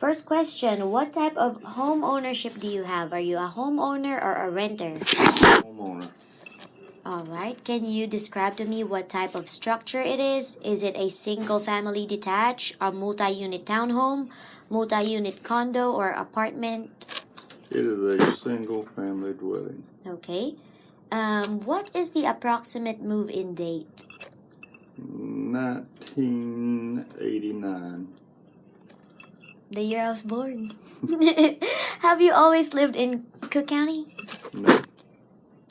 First question What type of home ownership do you have? Are you a homeowner or a renter? Homeowner. All right. Can you describe to me what type of structure it is? Is it a single family detached, a multi unit townhome, multi unit condo, or apartment? It is a single family dwelling. Okay. Um, what is the approximate move in date? 1989. The year I was born. Have you always lived in Cook County? No.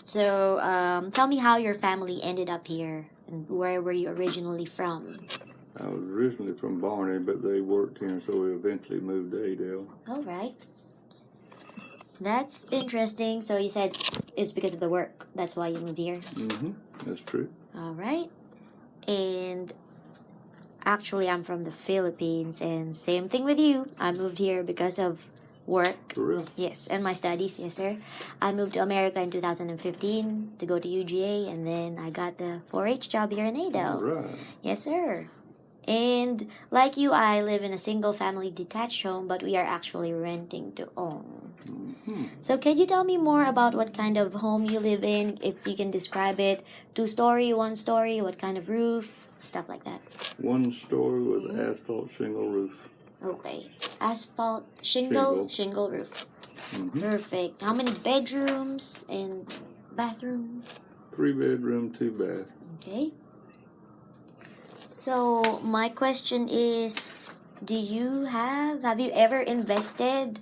So, um, tell me how your family ended up here and where were you originally from? I was originally from Barney, but they worked here, so we eventually moved to Adel. All right. That's interesting. So, you said it's because of the work. That's why you moved here. Mm-hmm. That's true. All right. And actually, I'm from the Philippines, and same thing with you. I moved here because of work. For real? Yes, and my studies, yes, sir. I moved to America in 2015 to go to UGA, and then I got the 4 H job here in Adel. right. Yes, sir. And like you, I live in a single family detached home, but we are actually renting to own. Mm-hmm. So, can you tell me more about what kind of home you live in? If you can describe it two story, one story, what kind of roof, stuff like that. One story with asphalt shingle roof. Okay. Asphalt, shingle, Shingle. shingle roof. Mm-hmm. Perfect. How many bedrooms and bathroom? Three bedroom, two bath. Okay. So my question is do you have have you ever invested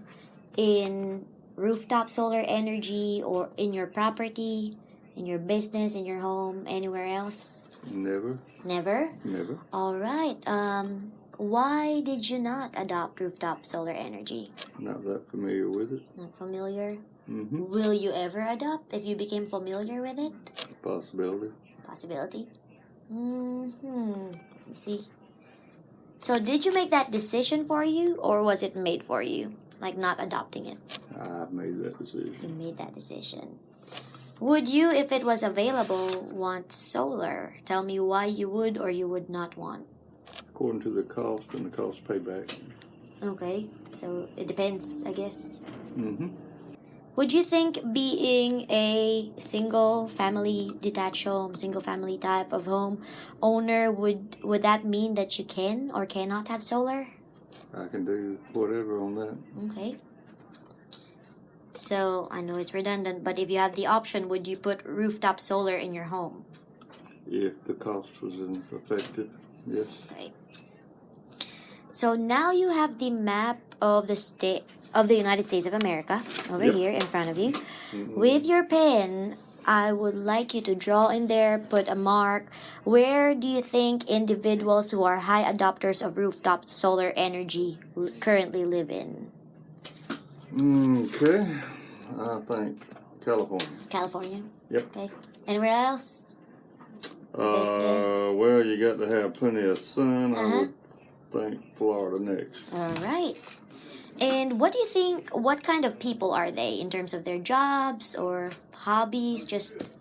in rooftop solar energy or in your property, in your business, in your home, anywhere else? Never, Never? never. All right. Um why did you not adopt rooftop solar energy? Not that familiar with it. Not familiar? Mm-hmm. Will you ever adopt if you became familiar with it? Possibility. possibility. Hmm. You see. So, did you make that decision for you, or was it made for you? Like not adopting it. I've made that decision. You made that decision. Would you, if it was available, want solar? Tell me why you would or you would not want. According to the cost and the cost payback. Okay, so it depends, I guess. Mm-hmm. Would you think being a single family detached home, single family type of home owner would would that mean that you can or cannot have solar? I can do whatever on that. Okay. So I know it's redundant, but if you have the option, would you put rooftop solar in your home? If the cost was effective, yes. Okay. So now you have the map of the state of the United States of America over Yep. here in front of you. Mhm. With your pen, I would like you to draw in there, put a mark. Where do you think individuals who are high adopters of rooftop solar energy currently live in? Okay. I think California. California. Yep. Okay. Anywhere else? Uh, Business. well, you got to have plenty of sun. Uh-huh. I would think Florida next. All right. And what do you think? What kind of people are they in terms of their jobs or hobbies? Just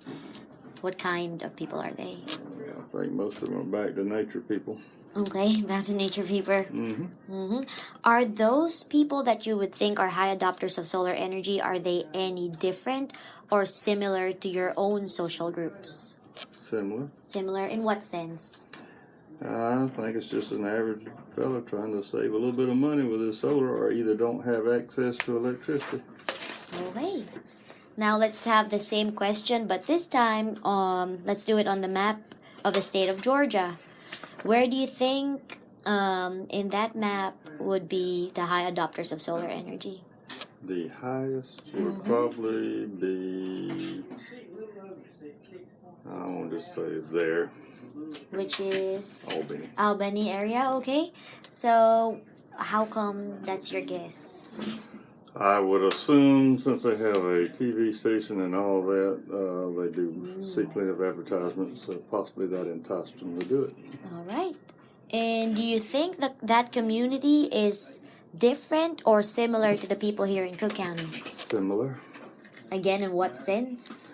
what kind of people are they? Yeah, I think most of them are back to nature people. Okay, back to nature people. Mm-hmm. hmm Are those people that you would think are high adopters of solar energy? Are they any different or similar to your own social groups? Similar. Similar in what sense? I think it's just an average fella trying to save a little bit of money with his solar, or either don't have access to electricity. Okay. Now let's have the same question, but this time, um, let's do it on the map of the state of Georgia. Where do you think, um, in that map would be the high adopters of solar energy? The highest would Mhm. probably be. I won't just say there, Which is Albany. Albany area. Okay. So, how come that's your guess? I would assume since they have a TV station and all that, uh, they do see plenty of advertisements, so possibly that enticed them to do it. All right. And do you think that that community is different or similar to the people here in Cook County? Similar. Again, in what sense?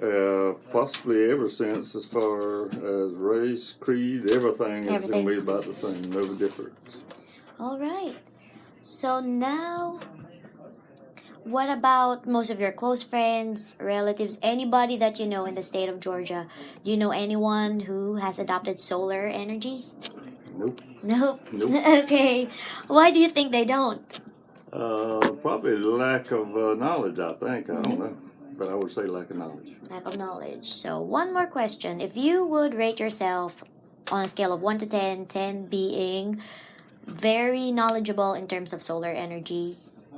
Uh, possibly ever since, as far as race, creed, everything is going to be about the same, no difference. All right. So now, what about most of your close friends, relatives, anybody that you know in the state of Georgia? Do you know anyone who has adopted solar energy? Nope. Nope. Nope. okay. Why do you think they don't? Uh, probably lack of uh, knowledge, I think. I don't know. But I would say lack of knowledge. Lack of knowledge. So, one more question. If you would rate yourself on a scale of 1 to 10, 10 being very knowledgeable in terms of solar energy,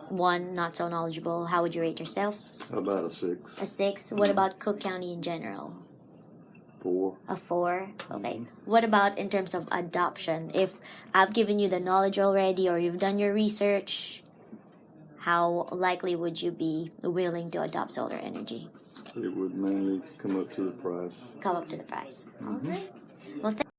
1 not so knowledgeable, how would you rate yourself? About a six, A 6. What mm-hmm. about Cook County in general? four. A 4. Okay. Mm-hmm. What about in terms of adoption? If I've given you the knowledge already or you've done your research, how likely would you be willing to adopt solar energy? It would mainly come up to the price. Come up to the price. Mm-hmm. All right. Well,